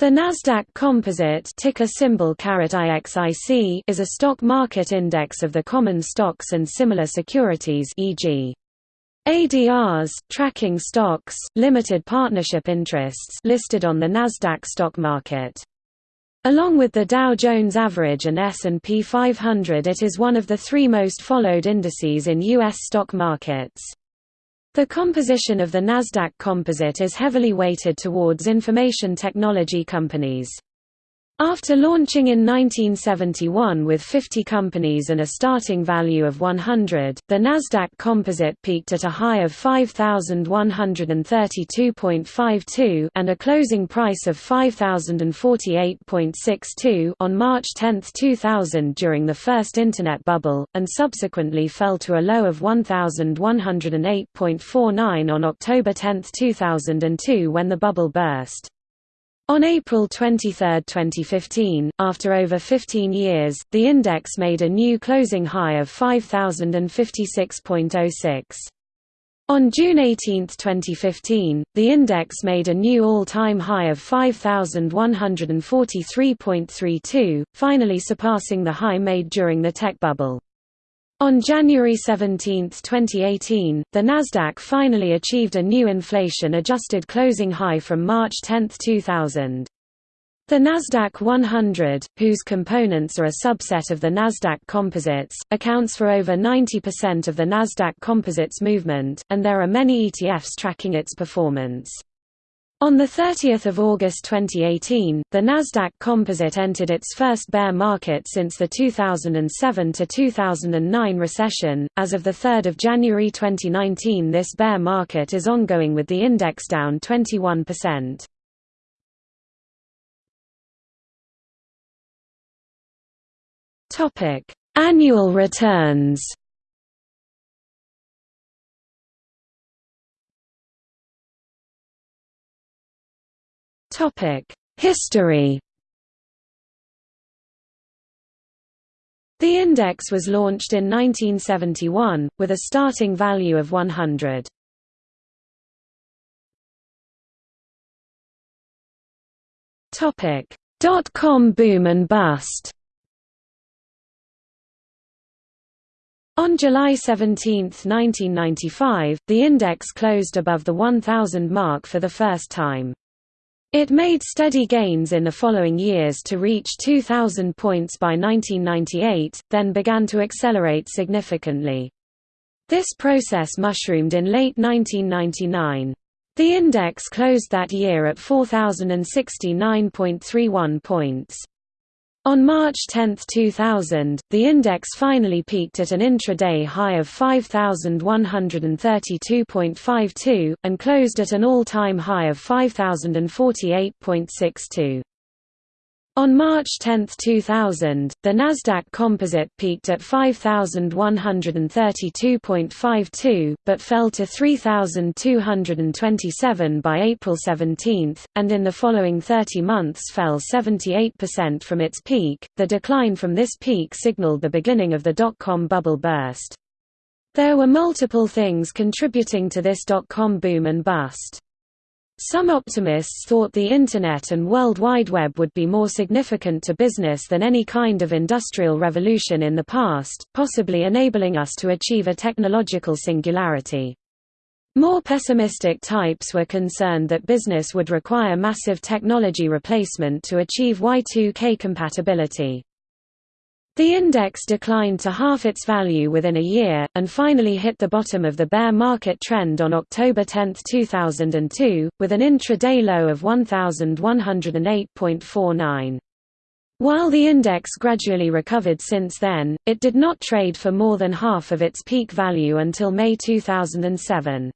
The Nasdaq Composite ticker symbol IXIC is a stock market index of the common stocks and similar securities e.g. ADRs, tracking stocks, limited partnership interests listed on the Nasdaq stock market. Along with the Dow Jones Average and S&P 500 it is one of the three most followed indices in U.S. stock markets. The composition of the Nasdaq Composite is heavily weighted towards information technology companies. After launching in 1971 with 50 companies and a starting value of 100, the Nasdaq Composite peaked at a high of 5132.52 and a closing price of 5048.62 on March 10, 2000 during the first internet bubble and subsequently fell to a low of 1108.49 on October 10, 2002 when the bubble burst. On April 23, 2015, after over 15 years, the index made a new closing high of 5056.06. On June 18, 2015, the index made a new all-time high of 5143.32, finally surpassing the high made during the tech bubble. On January 17, 2018, the Nasdaq finally achieved a new inflation-adjusted closing high from March 10, 2000. The Nasdaq 100, whose components are a subset of the Nasdaq Composites, accounts for over 90% of the Nasdaq Composites movement, and there are many ETFs tracking its performance. On 30 August 2018, the Nasdaq Composite entered its first bear market since the 2007–2009 recession. As of 3 January 2019 this bear market is ongoing with the index down 21%. Annual returns History The index was launched in 1971, with a starting value of 100. Dot-com boom and bust On July 17, 1995, the index closed above the 1,000 mark for the first time. It made steady gains in the following years to reach 2,000 points by 1998, then began to accelerate significantly. This process mushroomed in late 1999. The index closed that year at 4,069.31 points. On March 10, 2000, the index finally peaked at an intraday high of 5,132.52, and closed at an all-time high of 5,048.62. On March 10, 2000, the Nasdaq Composite peaked at 5132.52, but fell to 3227 by April 17, and in the following 30 months fell 78% from its peak. The decline from this peak signaled the beginning of the dot-com bubble burst. There were multiple things contributing to this dot-com boom and bust. Some optimists thought the Internet and World Wide Web would be more significant to business than any kind of industrial revolution in the past, possibly enabling us to achieve a technological singularity. More pessimistic types were concerned that business would require massive technology replacement to achieve Y2K compatibility. The index declined to half its value within a year, and finally hit the bottom of the bear market trend on October 10, 2002, with an intra-day low of 1,108.49. While the index gradually recovered since then, it did not trade for more than half of its peak value until May 2007.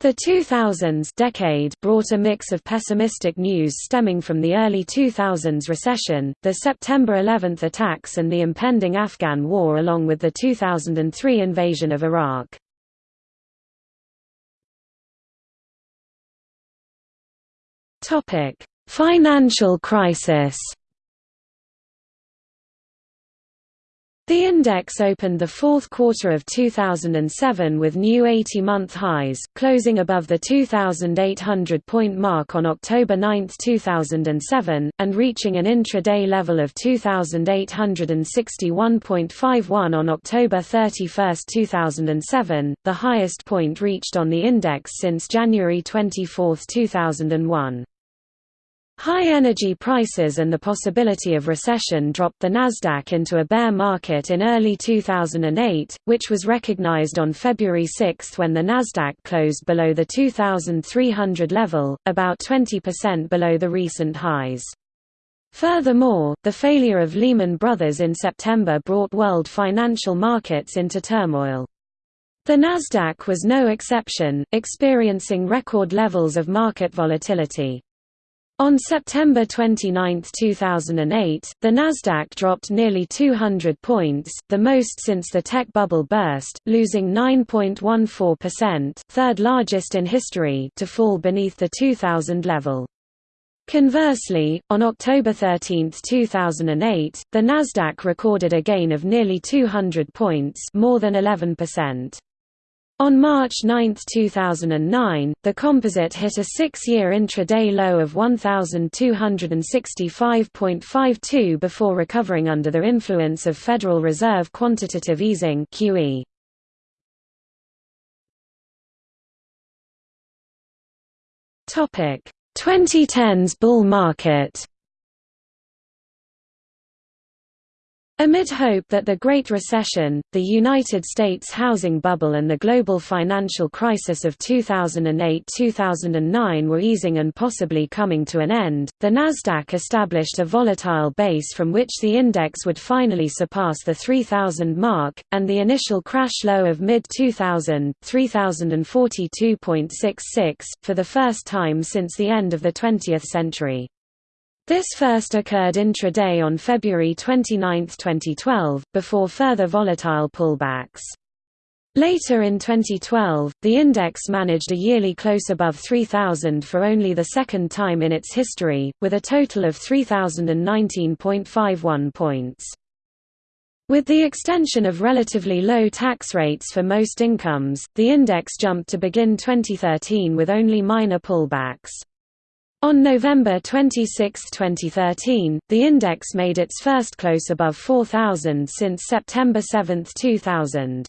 The 2000s decade brought a mix of pessimistic news stemming from the early 2000s recession, the September 11 attacks and the impending Afghan war along with the 2003 invasion of Iraq. Financial crisis The index opened the fourth quarter of 2007 with new 80-month highs, closing above the 2,800-point mark on October 9, 2007, and reaching an intraday level of 2,861.51 on October 31, 2007, the highest point reached on the index since January 24, 2001. High energy prices and the possibility of recession dropped the Nasdaq into a bear market in early 2008, which was recognized on February 6 when the Nasdaq closed below the 2300 level, about 20% below the recent highs. Furthermore, the failure of Lehman Brothers in September brought world financial markets into turmoil. The Nasdaq was no exception, experiencing record levels of market volatility. On September 29, 2008, the Nasdaq dropped nearly 200 points, the most since the tech bubble burst, losing 9.14%, third largest in history, to fall beneath the 2000 level. Conversely, on October 13, 2008, the Nasdaq recorded a gain of nearly 200 points, more than 11%. On March 9, 2009, the composite hit a six-year intraday low of 1,265.52 before recovering under the influence of Federal Reserve quantitative easing QE. Topic: 2010s bull market. Amid hope that the Great Recession, the United States housing bubble and the global financial crisis of 2008–2009 were easing and possibly coming to an end, the Nasdaq established a volatile base from which the index would finally surpass the 3000 mark, and the initial crash low of mid-2000, 3042.66, for the first time since the end of the 20th century. This first occurred intraday on February 29, 2012, before further volatile pullbacks. Later in 2012, the index managed a yearly close above 3,000 for only the second time in its history, with a total of 3,019.51 points. With the extension of relatively low tax rates for most incomes, the index jumped to begin 2013 with only minor pullbacks. On November 26, 2013, the index made its first close above 4,000 since September 7, 2000.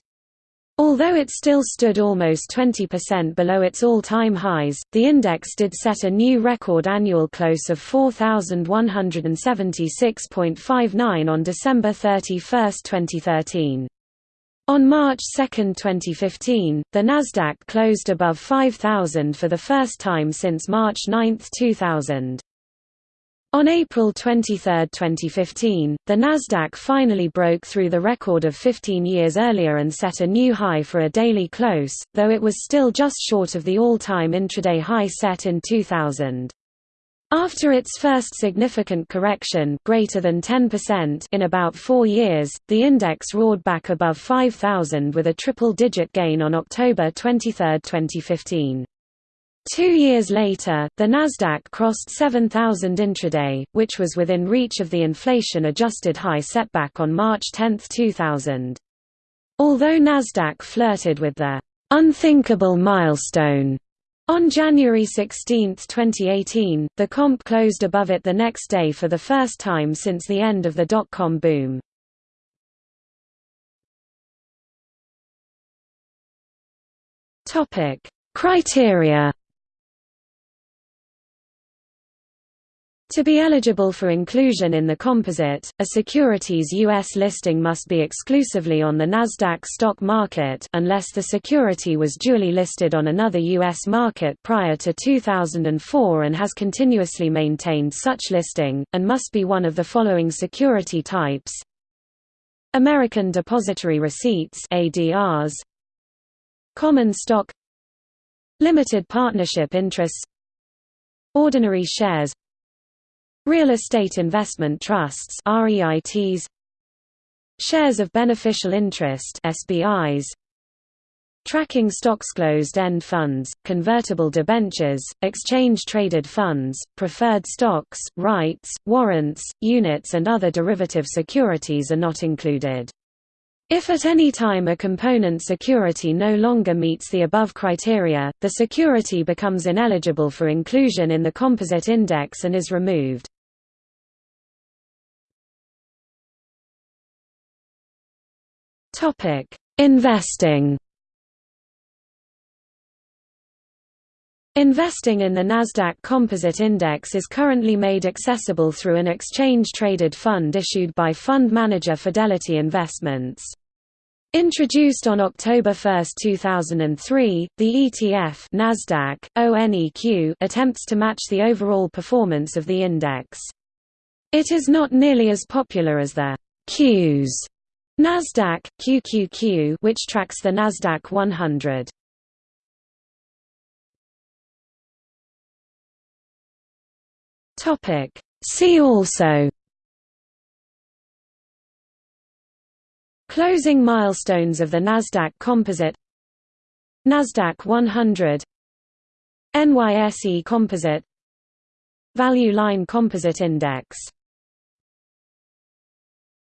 Although it still stood almost 20% below its all-time highs, the index did set a new record annual close of 4,176.59 on December 31, 2013. On March 2, 2015, the Nasdaq closed above 5,000 for the first time since March 9, 2000. On April 23, 2015, the Nasdaq finally broke through the record of 15 years earlier and set a new high for a daily close, though it was still just short of the all-time intraday high set in 2000. After its first significant correction greater than 10% in about four years, the index roared back above 5,000 with a triple-digit gain on October 23, 2015. Two years later, the Nasdaq crossed 7,000 intraday, which was within reach of the inflation-adjusted high setback on March 10, 2000. Although Nasdaq flirted with the unthinkable milestone on January 16, 2018, the comp closed above it the next day for the first time since the end of the dot-com boom. Criteria To be eligible for inclusion in the composite, a security's U.S. listing must be exclusively on the Nasdaq stock market unless the security was duly listed on another U.S. market prior to 2004 and has continuously maintained such listing, and must be one of the following security types American Depository Receipts ADRs, Common stock Limited partnership interests Ordinary shares Real estate investment trusts REITs Shares of beneficial interest SBIs Tracking stocks closed-end funds, convertible debentures, exchange-traded funds, preferred stocks, rights, warrants, units and other derivative securities are not included. If at any time a component security no longer meets the above criteria, the security becomes ineligible for inclusion in the composite index and is removed. Investing Investing in the Nasdaq Composite Index is currently made accessible through an exchange-traded fund issued by fund manager Fidelity Investments. Introduced on October 1, 2003, the ETF Nasdaq, ONEQ attempts to match the overall performance of the index. It is not nearly as popular as the Qs Nasdaq QQQ which tracks the Nasdaq 100. Topic. See also. Closing milestones of the Nasdaq Composite. Nasdaq 100 NYSE Composite. Value Line Composite Index